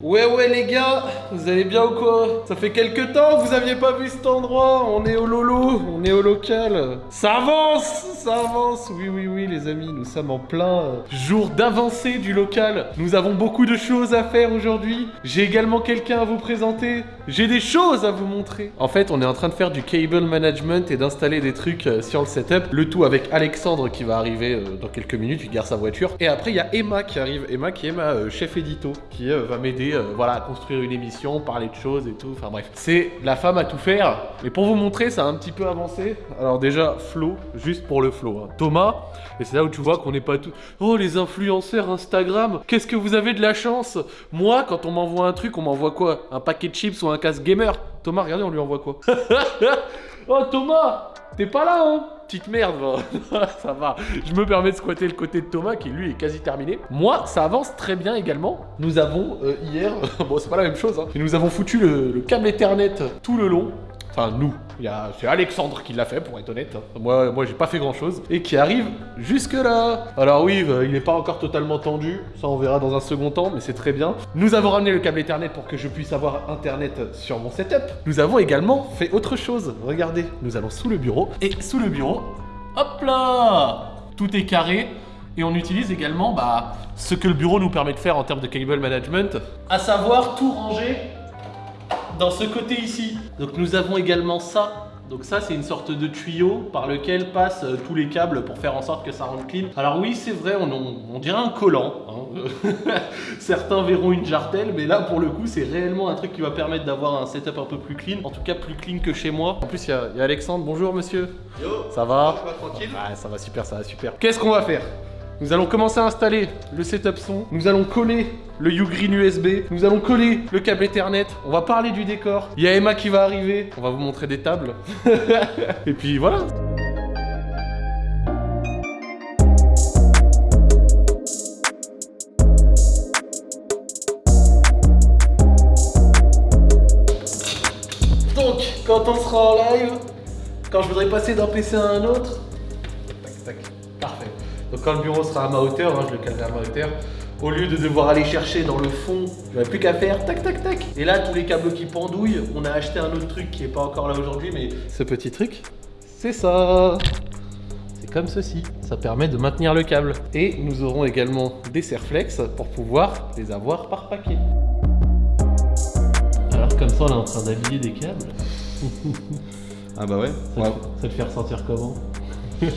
Ouais ouais les gars, vous allez bien ou quoi? Ça fait quelques temps que vous aviez pas vu cet endroit, on est au lolo, on est au local. Ça avance, ça avance, oui oui oui les amis, nous sommes en plein euh, jour d'avancée du local. Nous avons beaucoup de choses à faire aujourd'hui, j'ai également quelqu'un à vous présenter, j'ai des choses à vous montrer. En fait on est en train de faire du cable management et d'installer des trucs euh, sur le setup, le tout avec Alexandre qui va arriver euh, dans quelques minutes, il garde sa voiture. Et après il y a Emma qui arrive, Emma qui est ma euh, chef édito, qui va m'aider voilà, à construire une émission, parler de choses et tout. Enfin bref, c'est la femme à tout faire. Mais pour vous montrer, ça a un petit peu avancé. Alors déjà, Flo, juste pour le flow. hein. Thomas, et c'est là où tu vois qu'on n'est pas tout. Oh les influenceurs Instagram, qu'est-ce que vous avez de la chance? Moi, quand on m'envoie un truc, on m'envoie quoi? Un paquet de chips ou un casque gamer Thomas, regardez, on lui envoie quoi Oh Thomas T'es pas là, hein Petite merde, va. ça va. Je me permets de squatter le côté de Thomas qui, lui, est quasi terminé. Moi, ça avance très bien également. Nous avons, euh, hier, bon, c'est pas la même chose, hein, mais nous avons foutu le câble Ethernet tout le long. Enfin, nous. C'est Alexandre qui l'a fait, pour être honnête. hein. Moi, moi j'ai pas fait grand-chose. Et qui arrive jusque-là. Alors oui, euh, il n'est pas encore totalement tendu. Ça, on verra dans un second temps, mais c'est très bien. Nous avons ramené le câble Ethernet pour que je puisse avoir Internet sur mon setup. Nous avons également fait autre chose. Regardez, nous allons sous le bureau. Et sous le bureau, hop là Tout est carré. Et on utilise également bah, ce que le bureau nous permet de faire en termes de cable management, à savoir tout ranger dans ce côté ici. Donc nous avons également ça. Donc ça c'est une sorte de tuyau par lequel passent euh, tous les câbles pour faire en sorte que ça rentre clean. Alors oui c'est vrai, on, on- on dirait un collant. hein. Certains verront une jartelle, mais là pour le coup c'est réellement un truc qui va permettre d'avoir un setup un peu plus clean. En tout cas plus clean que chez moi. En plus il y, a- il y a Alexandre, bonjour monsieur. Yo, Ça va? Ça va tranquille Ouais, ça va super, ça va super. Qu'est-ce qu'on va faire? Nous allons commencer à installer le setup son. Nous allons coller le Ugreen USB. Nous allons coller le câble Ethernet. On va parler du décor. Il y a Emma qui va arriver. On va vous montrer des tables. Et puis voilà. Donc, quand on sera en live, quand je voudrais passer d'un PC à un autre, tac tac, parfait. Donc quand le bureau sera à ma hauteur, hein, je le calerai à ma hauteur, au lieu de devoir aller chercher dans le fond, j'aurai plus qu'à faire tac tac tac. Et là, tous les câbles qui pendouillent, on a acheté un autre truc qui est pas encore là aujourd'hui, mais ce petit truc, c'est ça. C'est comme ceci, ça permet de maintenir le câble. Et nous aurons également des serflex pour pouvoir les avoir par paquet. Alors comme ça, on est en train d'habiller des câbles. Ah bah ouais. Ça, Ouais. te, ça te fait ressentir comment?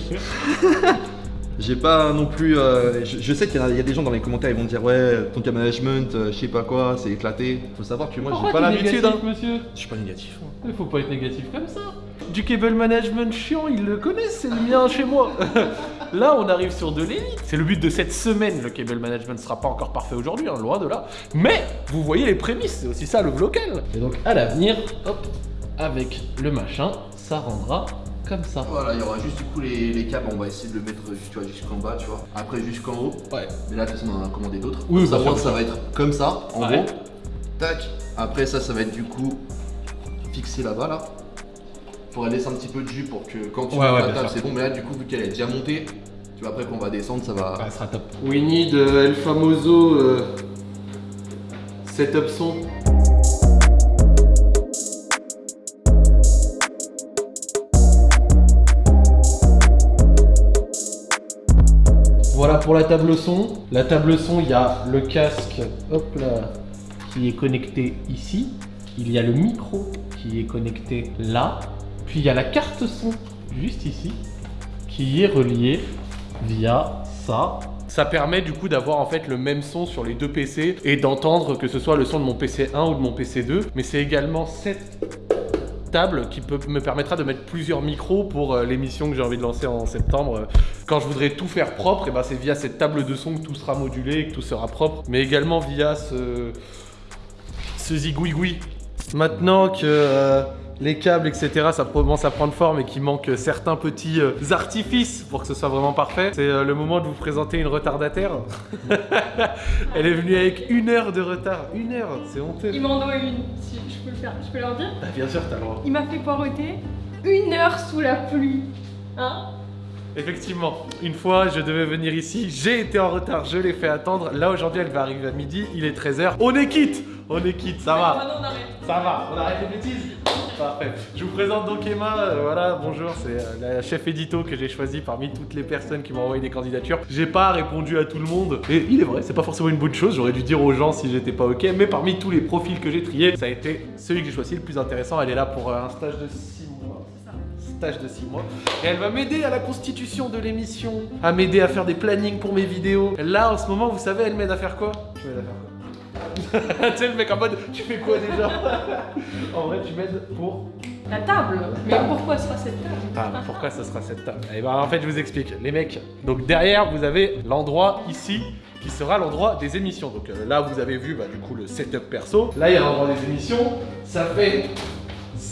J'ai pas non plus. euh, je, je sais qu'il y, a- il y a des gens dans les commentaires, ils vont dire ouais, ton cas management, euh, je sais pas quoi, c'est éclaté. Faut savoir que moi j'ai pas l'habitude. Hein. négatif, monsieur Je suis pas négatif. hein. Il faut pas être négatif comme ça. Du cable management chiant, ils le connaissent, c'est le mien chez moi. là, on arrive sur de l'élite. C'est le but de cette semaine. Le cable management sera pas encore parfait aujourd'hui, hein, loin de là. Mais vous voyez les prémices, c'est aussi ça le local. Et donc à l'avenir, hop, avec le machin, ça rendra comme ça. Voilà, il y aura juste du coup les, les câbles, on va essayer de le mettre vois, jusqu'en bas, tu vois. Après jusqu'en haut. Ouais. Mais là, de toute façon, on en a commandé d'autres. Oui, ça, moi, ça va être comme ça, en Ouais. gros. Tac. Après, ça, ça va être du coup fixé là-bas, là. Faudrait laisser un petit peu de jus pour que quand tu Ouais, mets ouais, la table, c'est bon. Mais là, du coup, vu qu'elle est déjà montée, tu vois, après qu'on va descendre, ça va. Ça sera top. We need euh, El Famoso euh, setup son. Voilà pour la table son. La table son, il y a le casque, hop qui est connecté ici. Il y a le micro qui est connecté là. Puis il y a la carte son juste ici qui est reliée via ça. Ça permet du coup d'avoir en fait le même son sur les deux PC et d'entendre que ce soit le son de mon PC 1 ou de mon PC 2. Mais c'est également cette table qui me permettra de mettre plusieurs micros pour euh, l'émission que j'ai envie de lancer en septembre. Euh, Quand je voudrais tout faire propre, et ben c'est via cette table de son que tout sera modulé et que tout sera propre. Mais également via ce, ce zigouigoui. Maintenant que euh, les câbles, etc., ça commence à prendre forme et qu'il manque certains petits euh, artifices pour que ce soit vraiment parfait, c'est euh, le moment de vous présenter une retardataire. Elle est venue avec une heure de retard. Une heure, c'est honteux. Il m'en doit une, si je peux le faire, je peux leur dire. Ah, bien sûr, t'as le droit. Il m'a fait poireauter une heure sous la pluie. Hein? Effectivement, une fois je devais venir ici, j'ai été en retard, je l'ai fait attendre. Là aujourd'hui elle va arriver à midi, il est 13h. On est quitte On est quitte, ça va Maintenant, on arrête. Ça va, on arrête les bêtises Je vous présente donc Emma, euh, voilà, bonjour, c'est euh, la chef édito que j'ai choisie parmi toutes les personnes qui m'ont envoyé des candidatures. J'ai pas répondu à tout le monde, et il est vrai, c'est pas forcément une bonne chose, j'aurais dû dire aux gens si j'étais pas ok, mais parmi tous les profils que j'ai triés, ça a été celui que j'ai choisi le plus intéressant. Elle est là pour euh, un stage de 6 mois. Stage de 6 mois. Et elle va m'aider à la constitution de l'émission, à m'aider à faire des plannings pour mes vidéos. Là, en ce moment, vous savez, elle m'aide à faire quoi? Tu m'aides à faire quoi? tu sais le mec en mode tu fais quoi déjà En vrai tu m'aides pour La table. Mais pourquoi sera cette table ah, pourquoi ça sera cette table Eh ben en fait je vous explique. Les mecs, donc derrière vous avez l'endroit ici qui sera l'endroit des émissions. Donc euh, là vous avez vu bah, du coup le setup perso. Là il y a l'endroit des émissions. Ça fait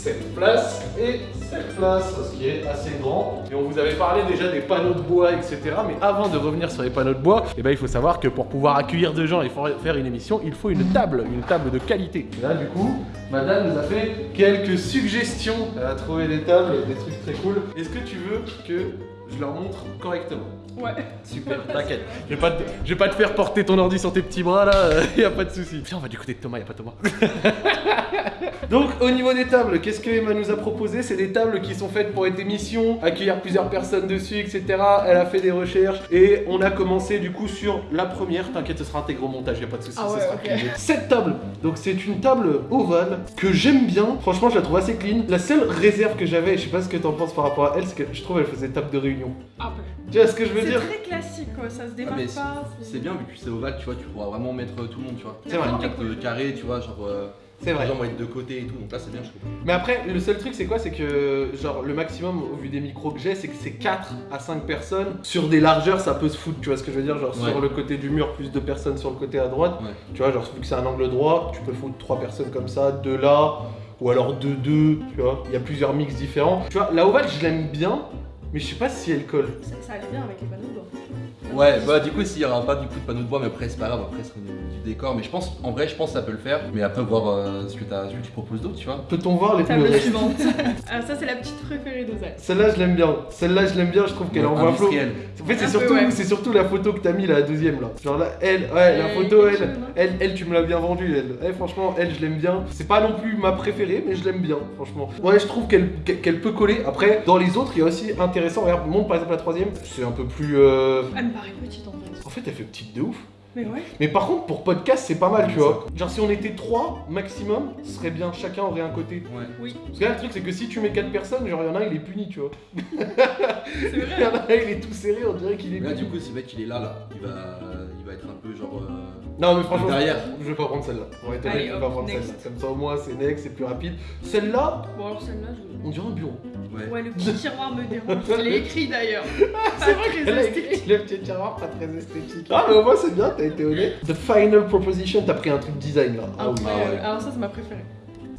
cette place et cette place, ce qui est assez grand. Et on vous avait parlé déjà des panneaux de bois, etc. Mais avant de revenir sur les panneaux de bois, eh ben, il faut savoir que pour pouvoir accueillir des gens et fa- faire une émission, il faut une table, une table de qualité. Et là, du coup, madame nous a fait quelques suggestions. Elle a trouvé des tables, des trucs très cool. Est-ce que tu veux que je leur montre correctement Ouais. Super, t'inquiète. Je vais pas, te- je vais pas te faire porter ton ordi sur tes petits bras là, y a pas de souci. Viens, on va du côté de Thomas, y a pas Thomas. Donc au niveau des tables, qu'est-ce que Emma nous a proposé? C'est des tables qui sont faites pour être émissions, accueillir plusieurs personnes dessus, etc. Elle a fait des recherches et on a commencé du coup sur la première. T'inquiète, ce sera intégré au montage, y a pas de souci. Ah ce ouais, sera ok. plié. Cette table, donc c'est une table ovale que j'aime bien. Franchement, je la trouve assez clean. La seule réserve que j'avais, et je sais pas ce que t'en penses par rapport à elle, c'est que je trouve elle faisait table de réunion. Un peu. Tu vois ce que je veux C'est dire? très classique quoi, ça se démarque mais pas. C'est bien vu que c'est ovale, tu vois, tu pourras vraiment mettre euh, tout le monde, tu vois. C'est vrai. Une carte carré, tu vois, genre. euh, C'est vrai. Les gens vont être de côté et tout, donc là c'est bien, je trouve. Mais après, le seul truc, c'est quoi? C'est que, genre, le maximum, au vu des micros que j'ai, c'est que c'est 4 à 5 personnes. Sur des largeurs, ça peut se foutre, tu vois ce que je veux dire? Genre, Ouais. sur le côté du mur, plus de personnes sur le côté à droite. Ouais. Tu vois, genre, vu que c'est un angle droit, tu peux foutre 3 personnes comme ça, 2 là, ou alors 2, 2, tu vois? Il y a plusieurs mix différents. Tu vois, la ovale, je l'aime bien, mais je sais pas si elle colle. Ça, ça allait bien avec les panneaux de bois. Ouais, bah du coup, s'il y aura pas du coup de panneau de bois, mais après c'est pas grave, après c'est décor. Mais je pense, en vrai, je pense que ça peut le faire. Mais après, voir euh, ce, que tu proposes d'autre, tu vois. Peut-on voir les Table plus suivante. Ah, ça, c'est la petite préférée d'Ozal. Celle-là, je l'aime bien. Celle-là, je l'aime bien, je trouve qu'elle envoie. En fait, c'est surtout, ouais. c'est surtout la photo que t'as mis, la deuxième là. Genre là, elle, ouais, la photo, elle, chose, hein. elle, elle, tu me l'as bien vendue, elle. Elle, franchement, elle, je l'aime bien. C'est pas non plus ma préférée, mais je l'aime bien, franchement. Ouais, je trouve qu'elle peut coller. Après, dans les autres, il y a aussi intéressant. Regarde, montre par exemple la troisième. C'est un peu plus. euh, Elle me paraît petite en fait. En fait, elle fait petite de ouf. Mais ouais. Mais par contre, pour podcast, c'est pas mal, tu vois. Genre, si on était trois maximum, ce serait bien. Chacun aurait un côté. Ouais. Oui, Parce que là, le truc, c'est que si tu mets quatre personnes, genre, il y en a un, il est puni, tu vois. c'est Il y vrai. en a un, il est tout serré, on dirait qu'il est Mais là, puni. du coup, ce mec il est là, là. Il va, il va être un peu Non mais franchement, Derrière. je vais pas prendre celle-là. On va être honnête, je vais pas prendre celle-là. Comme ça au moins c'est next, c'est plus rapide. Celle-là, Bon, alors celle-là, je. on dirait un bureau. Ouais. Ouais, le petit tiroir me dérange. Je l'ai écrit d'ailleurs. C'est vrai a esthétique. écrit le petit tiroir pas très esthétique. Ah mais au moins c'est bien, t'as été honnête. The final proposition, t'as pris un truc design là. Ah oui. Alors, ça, c'est ma préférée.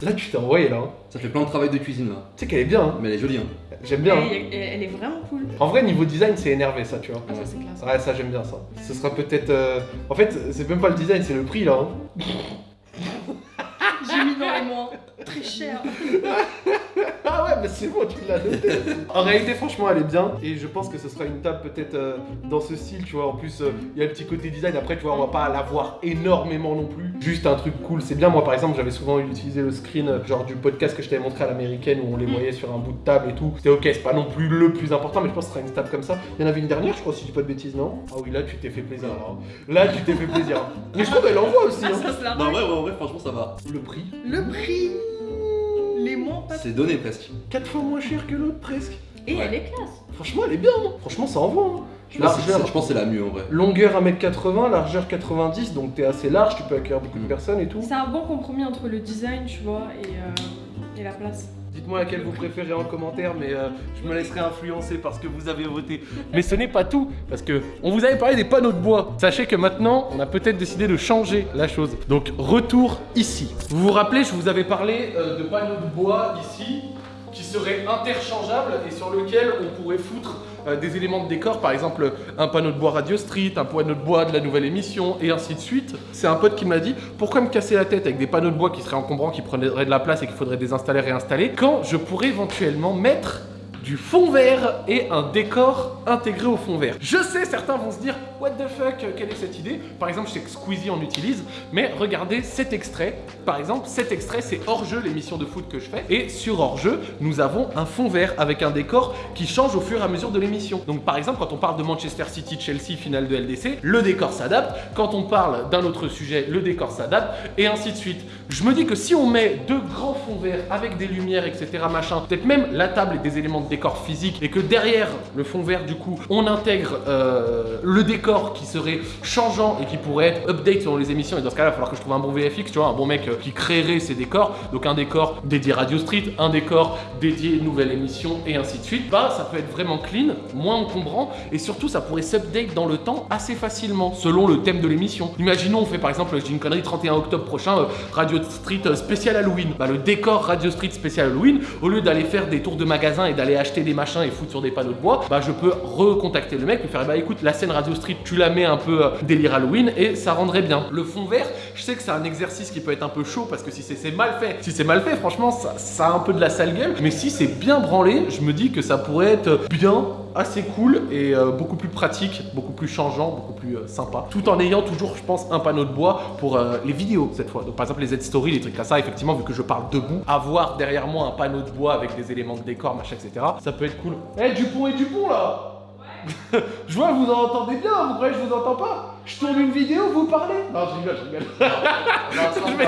Là tu t'es envoyé là. hein. Ça fait plein de travail de cuisine là. Tu sais qu'elle est bien, hein. Mais elle est jolie, hein. j'aime bien. hein. Elle, elle- elle est vraiment cool. En vrai niveau design c'est énervé ça tu vois. Ah, ça, c'est classe. Ouais ça j'aime bien ça. Ce sera peut-être... euh, En fait c'est même pas le design, c'est le prix là. hein. J'ai mis dans les moins. Très cher. Ah ouais, mais c'est bon, tu l'as noté. en réalité, franchement, elle est bien. Et je pense que ce sera une table peut-être euh, dans ce style, tu vois. En plus, euh, il y a le petit côté design. Après, tu vois, on va pas la voir énormément non plus. Juste un truc cool. C'est bien, moi, par exemple, j'avais souvent utilisé le screen, euh, genre du podcast que je t'avais montré à l'américaine où on les Mm. voyait sur un bout de table et tout. C'était ok, c'est pas non plus le plus important, mais je pense que ce sera une table comme ça. Il y en avait une dernière, je crois, si je dis pas de bêtises, non? Ah oui, là, tu t'es fait plaisir. Là, Là, tu t'es fait plaisir. Mais je trouve qu'elle envoie aussi. Ah, hein. ça se la Non, ouais, ouais, vrai, franchement, ça va. Le prix, Le prix. C'est donné presque. 4 fois moins cher que l'autre, presque. Et Ouais. elle est classe. Franchement, elle est bien. hein. Franchement, ça envoie. hein. Je pense, que c'est- Largeur. je pense que c'est la mieux en vrai. Longueur 1m80, largeur 90, donc t'es assez large, tu peux accueillir beaucoup de Mm. personnes et tout. C'est un bon compromis entre le design, tu vois, et, euh, et la place. Dites-moi laquelle vous préférez en commentaire, mais euh, je me laisserai influencer parce que vous avez voté. Mais ce n'est pas tout, parce que on vous avait parlé des panneaux de bois. Sachez que maintenant, on a peut-être décidé de changer la chose. Donc retour ici. Vous vous rappelez, je vous avais parlé euh, de panneaux de bois ici qui seraient interchangeables et sur lesquels on pourrait foutre euh, des éléments de décor, par exemple un panneau de bois Radio Street, un panneau de bois de la nouvelle émission, et ainsi de suite. C'est un pote qui me l'a dit, pourquoi me casser la tête avec des panneaux de bois qui seraient encombrants, qui prendraient de la place et qu'il faudrait désinstaller, réinstaller, quand je pourrais éventuellement mettre du fond vert et un décor intégré au fond vert. Je sais, certains vont se dire What the fuck, quelle est cette idée? Par exemple, je sais que Squeezie en utilise, mais regardez cet extrait. Par exemple, cet extrait, c'est hors-jeu, l'émission de foot que je fais. Et sur hors-jeu, nous avons un fond vert avec un décor qui change au fur et à mesure de l'émission. Donc, par exemple, quand on parle de Manchester City-Chelsea, finale de LDC, le décor s'adapte. Quand on parle d'un autre sujet, le décor s'adapte, et ainsi de suite. Je me dis que si on met deux grands fonds verts avec des lumières, etc., machin, peut-être même la table et des éléments de décor physique, et que derrière le fond vert, du coup, on intègre euh, le décor qui serait changeant et qui pourrait être update selon les émissions, et dans ce cas-là, il va falloir que je trouve un bon VFX, tu vois, un bon mec euh, qui créerait ces décors, donc un décor dédié Radio Street, un décor dédié nouvelle émission, et ainsi de suite, bah ça peut être vraiment clean, moins encombrant, et surtout ça pourrait s'update dans le temps assez facilement, selon le thème de l'émission. Imaginons, on fait par exemple, je dis une connerie, 31 octobre prochain, euh, Radio Street euh, spécial Halloween. Bah le décor Radio Street spécial Halloween, au lieu d'aller faire des tours de magasin et d'aller acheter des machins et foutre sur des panneaux de bois, bah je peux recontacter le mec, lui faire, bah écoute, la scène Radio Street, tu la mets un peu euh, délire Halloween, et ça rendrait bien. Le fond vert, je sais que c'est un exercice qui peut être un peu chaud, parce que si c'est mal fait, si c'est mal fait, franchement, ça a un peu de la sale gueule, mais si c'est bien branlé, je me dis que ça pourrait être bien, assez cool et euh, beaucoup plus pratique, beaucoup plus changeant, beaucoup plus euh, sympa. Tout en ayant toujours, je pense, un panneau de bois pour euh, les vidéos cette fois. Donc par exemple les Z-Story, les trucs comme ça, effectivement, vu que je parle debout, avoir derrière moi un panneau de bois avec des éléments de décor, machin, etc. Ça peut être cool. Eh Dupont et Dupont là Je vois, vous en entendez bien, vous croyez que je vous entends pas Je tourne une vidéo, vous parlez Non, je rigole, je rigole. je, mets,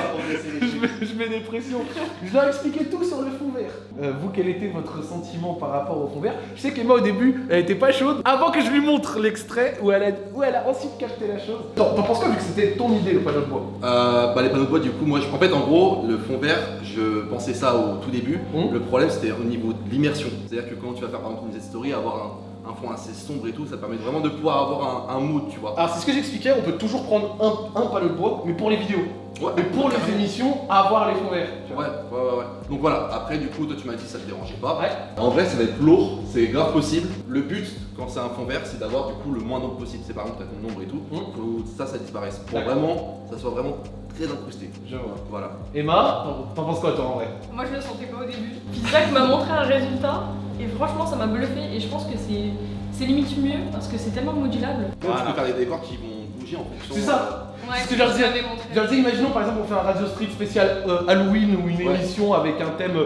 je, mets, je mets des pressions. Je dois expliquer tout sur le fond vert. Euh, vous, quel était votre sentiment par rapport au fond vert? Je sais qu'Emma, au début, elle était pas chaude. Avant que je lui montre l'extrait où elle a, où elle a ensuite capté la chose. T'en penses quoi vu que c'était ton idée, le panneau de bois? Euh, bah les panneaux de bois du coup moi je... en fait en gros le fond vert je pensais ça au tout début Mhm. le problème c'était au niveau de l'immersion c'est à dire que quand tu vas faire par exemple une Z-story avoir un, un fond assez sombre et tout ça permet vraiment de pouvoir avoir un, mood tu vois Alors, c'est ce que j'expliquais, on peut toujours prendre un, un panneau de bois, mais pour les vidéos. Ouais, Mais pour les émissions, avoir les fonds verts. ouais ouais ouais ouais. Donc voilà après du coup toi tu m'as dit ça te dérangeait pas. Ouais. en vrai ça va être lourd c'est grave possible. Le but quand c'est un fond vert c'est d'avoir du coup le moins d'ombre possible. C'est par exemple t'as ton ombre et tout. Faut que ça ça disparaisse. Pour vraiment ça soit vraiment très incrusté. Je vois. voilà. Emma, t'en- t'en penses quoi toi en vrai? Moi je le sentais pas au début. Isaac m'a montré un résultat et franchement ça m'a bluffé. Et je pense que c'est c'est limite mieux parce que c'est tellement modulable. Donc, Voilà. tu peux faire des décors qui vont bouger en fonction C'est ça Ouais, Ce que je leur disais-. Je leur disais, imaginons par exemple on fait un Radio Street spécial euh, Halloween ou une Ouais. émission avec un thème euh,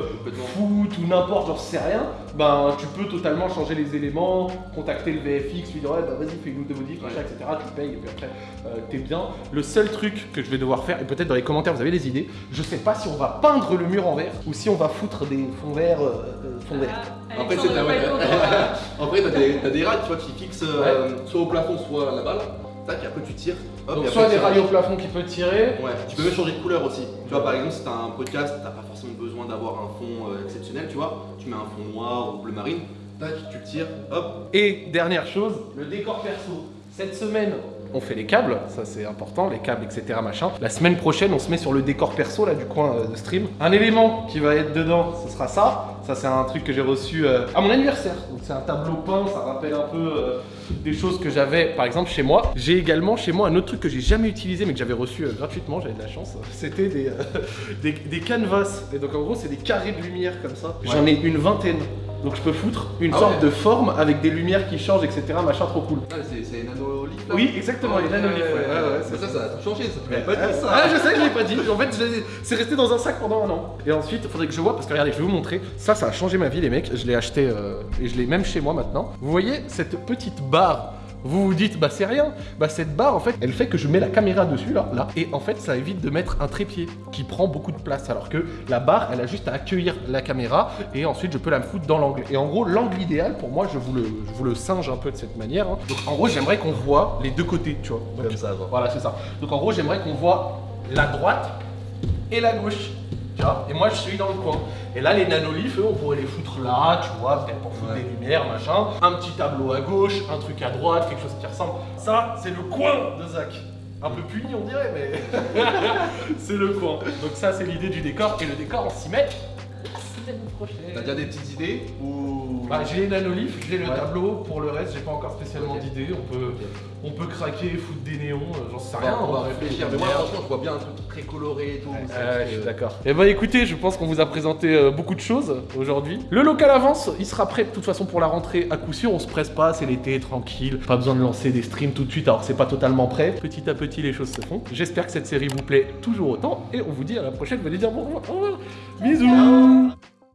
foot ou n'importe, j'en sais rien, ben tu peux totalement changer les éléments, contacter le VFX, lui dire ouais bah vas-y des modifs, machin, Ouais. etc. Tu payes et puis après euh, t'es bien. Le seul truc que je vais devoir faire, et peut-être dans les commentaires vous avez des idées, je sais pas si on va peindre le mur en vert ou si on va foutre des fonds verts, euh, euh, fonds verts. Ah, Après, c'est ta- t'as des, rails, tu vois, qui fixent euh, soit au plafond, soit à la balle. Tac, et après tu tires. Hop, Donc et soit des rails au plafond qui peut tirer, Ouais, tu peux même changer de couleur aussi. Tu vois, par exemple, si t'as un podcast, t'as pas forcément besoin d'avoir un fond euh, exceptionnel, tu vois. Tu mets un fond noir ou bleu marine. Tac, tu le tires, hop. Et dernière chose, le décor perso. Cette semaine, on fait les câbles, ça c'est important, les câbles, etc. machin. La semaine prochaine, on se met sur le décor perso là du coin euh, de stream. Un élément qui va être dedans, ce sera ça. Ça c'est un truc que j'ai reçu euh, à mon anniversaire. Donc c'est un tableau peint, ça rappelle un peu euh, des choses que j'avais par exemple chez moi. J'ai également chez moi un autre truc que j'ai jamais utilisé mais que j'avais reçu euh, gratuitement, j'avais de la chance. C'était des, des, des canvas. Et donc en gros c'est des carrés de lumière comme ça. J'en ai une vingtaine. Donc je peux foutre une Ah sorte ouais. de forme avec des lumières qui changent, etc. Machin trop cool. Ah, c'est, nanolith là Oui, exactement, les ouais, ouais, ouais, ça, ça a tout changé, ça. Tu m'avais pas dit ça. ah, je sais que je l'ai pas dit. En fait, c'est resté dans un sac pendant un an. Et ensuite, il faudrait que je vois, parce que regardez, je vais vous montrer. Ça, ça a changé ma vie, les mecs. Je l'ai acheté euh, et je l'ai même chez moi maintenant. Vous voyez cette petite barre vous vous dites, bah c'est rien. Bah cette barre, en fait, elle fait que je mets la caméra dessus, là, là. Et en fait, ça évite de mettre un trépied qui prend beaucoup de place. Alors que la barre, elle a juste à accueillir la caméra et ensuite je peux la foutre dans l'angle. Et en gros, l'angle idéal, pour moi, je vous le, je vous le singe un peu de cette manière. hein. Donc en gros, j'aimerais qu'on voit les deux côtés, tu vois. Donc, Comme ça, voilà, c'est ça. Donc en gros, j'aimerais qu'on voit la droite et la gauche. Tu vois Et moi, je suis dans le coin. Et là, les nanoliths, eux, on pourrait les foutre là, tu vois, peut-être pour foutre Ouais. des lumières, machin. Un petit tableau à gauche, un truc à droite, quelque chose qui ressemble. Ça, c'est le coin de Zach. Un peu puni, on dirait, mais c'est le coin. Donc ça, c'est l'idée du décor. Et le décor, on s'y met. l'année prochaine. T'as déjà des petites idées ou. Bah, j'ai les nanolifs, j'ai le Ouais. tableau, pour le reste j'ai pas encore spécialement d'idées, on peut, on peut craquer, foutre des néons, euh, j'en sais rien. va, on va hein. réfléchir. Mais moi, franchement, je vois bien un truc très coloré et tout. Ouais, ça, ouais, parce je suis d'accord. Eh ben écoutez, je pense qu'on vous a présenté euh, beaucoup de choses aujourd'hui. Le local avance, il sera prêt de toute façon pour la rentrée à coup sûr. On se presse pas, c'est l'été, tranquille. Pas besoin de lancer des streams tout de suite alors que c'est pas totalement prêt. Petit à petit, les choses se font. J'espère que cette série vous plaît toujours autant et on vous dit à la prochaine. Venez dire bonjour. Au revoir. Bisous.